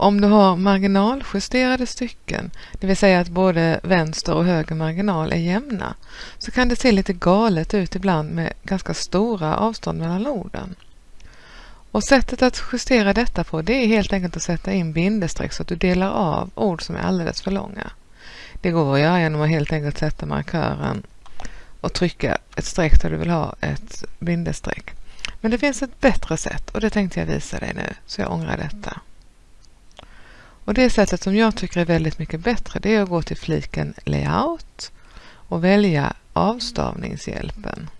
Om du har marginaljusterade stycken, det vill säga att både vänster och höger marginal är jämna, så kan det se lite galet ut ibland med ganska stora avstånd mellan orden. Och sättet att justera detta på det är helt enkelt att sätta in bindestreck så att du delar av ord som är alldeles för långa. Det går att göra genom att helt enkelt sätta markören och trycka ett streck där du vill ha ett bindestreck. Men det finns ett bättre sätt och det tänkte jag visa dig nu, så jag ångrar detta. Och det sättet som jag tycker är väldigt mycket bättre det är att gå till fliken Layout och välja avstavningshjälpen.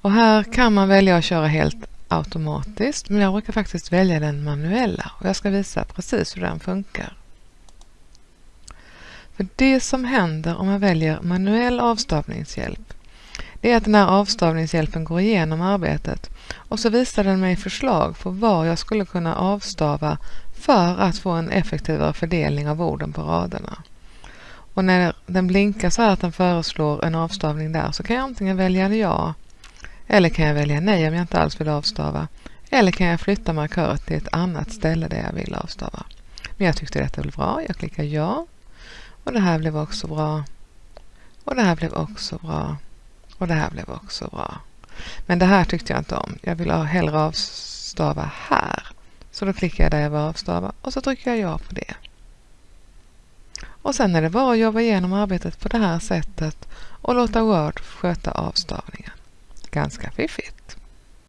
Och här kan man välja att köra helt automatiskt men jag brukar faktiskt välja den manuella och jag ska visa precis hur den funkar. För Det som händer om man väljer manuell avstavningshjälp det är att den här avstavningshjälpen går igenom arbetet och så visar den mig förslag på var jag skulle kunna avstava för att få en effektivare fördelning av orden på raderna. Och när den blinkar så här att den föreslår en avstavning där så kan jag antingen välja ja eller kan jag välja nej om jag inte alls vill avstava. Eller kan jag flytta markören till ett annat ställe där jag vill avstava. Men jag tyckte detta blev bra. Jag klickar ja. Och det här blev också bra. Och det här blev också bra. Och det här blev också bra. Men det här tyckte jag inte om. Jag vill hellre avstava här. Så då klickar jag där jag vill avstava och så trycker jag ja på det. Och sen är det bara att jobba igenom arbetet på det här sättet och låta Word sköta avstavningen. Ganska fiffigt!